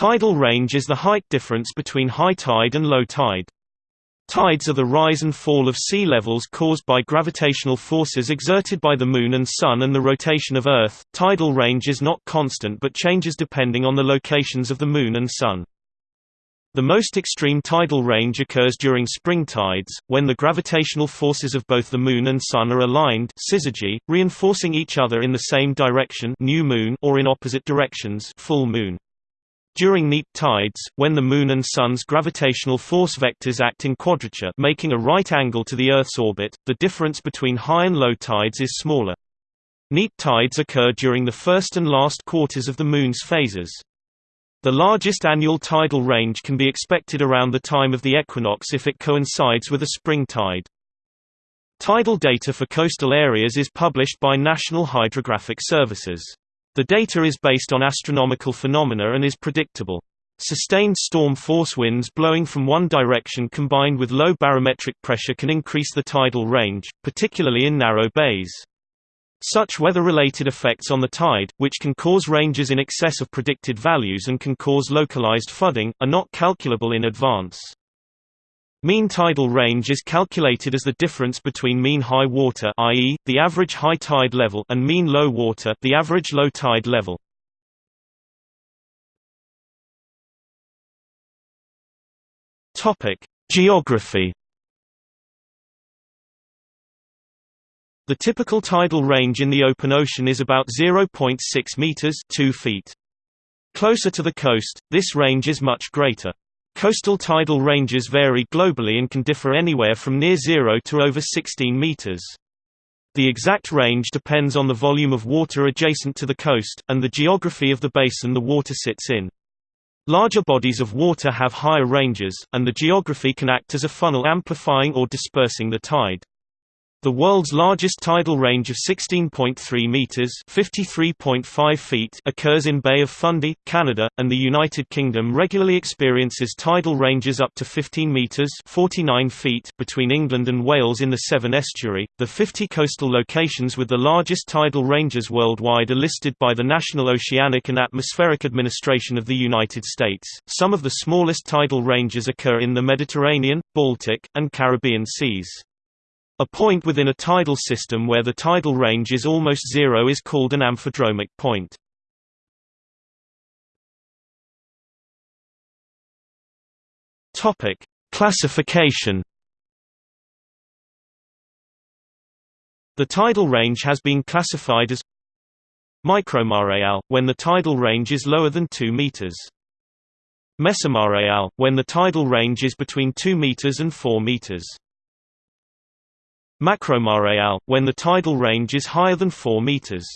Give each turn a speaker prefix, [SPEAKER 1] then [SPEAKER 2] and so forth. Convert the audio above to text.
[SPEAKER 1] Tidal range is the height difference between high tide and low tide. Tides are the rise and fall of sea levels caused by gravitational forces exerted by the Moon and Sun and the rotation of Earth. Tidal range is not constant but changes depending on the locations of the Moon and Sun. The most extreme tidal range occurs during spring tides, when the gravitational forces of both the Moon and Sun are aligned syzygy, reinforcing each other in the same direction new moon or in opposite directions full moon. During neap tides, when the Moon and Sun's gravitational force vectors act in quadrature making a right angle to the Earth's orbit, the difference between high and low tides is smaller. Neap tides occur during the first and last quarters of the Moon's phases. The largest annual tidal range can be expected around the time of the equinox if it coincides with a spring tide. Tidal data for coastal areas is published by National Hydrographic Services. The data is based on astronomical phenomena and is predictable. Sustained storm force winds blowing from one direction combined with low barometric pressure can increase the tidal range, particularly in narrow bays. Such weather-related effects on the tide, which can cause ranges in excess of predicted values and can cause localized flooding, are not calculable in advance. Mean tidal range is calculated as the difference between mean high water i.e., the average high tide level and mean low water the average low tide level. Geography The typical tidal range in the open ocean is about 0.6 meters 2 feet. Closer to the coast, this range is much greater. Coastal tidal ranges vary globally and can differ anywhere from near zero to over 16 meters. The exact range depends on the volume of water adjacent to the coast, and the geography of the basin the water sits in. Larger bodies of water have higher ranges, and the geography can act as a funnel amplifying or dispersing the tide. The world's largest tidal range of 16.3 meters (53.5 feet) occurs in Bay of Fundy, Canada, and the United Kingdom regularly experiences tidal ranges up to 15 meters (49 feet) between England and Wales in the Severn Estuary. The 50 coastal locations with the largest tidal ranges worldwide are listed by the National Oceanic and Atmospheric Administration of the United States. Some of the smallest tidal ranges occur in the Mediterranean, Baltic, and Caribbean seas. A point within a tidal system where the tidal range is almost zero is called an amphidromic point. Topic: Classification. The tidal range has been classified as micromareal when the tidal range is lower than 2 meters. Mesomareal when the tidal range is between 2 meters and 4 meters. Macromareal, when the tidal range is higher than 4 meters.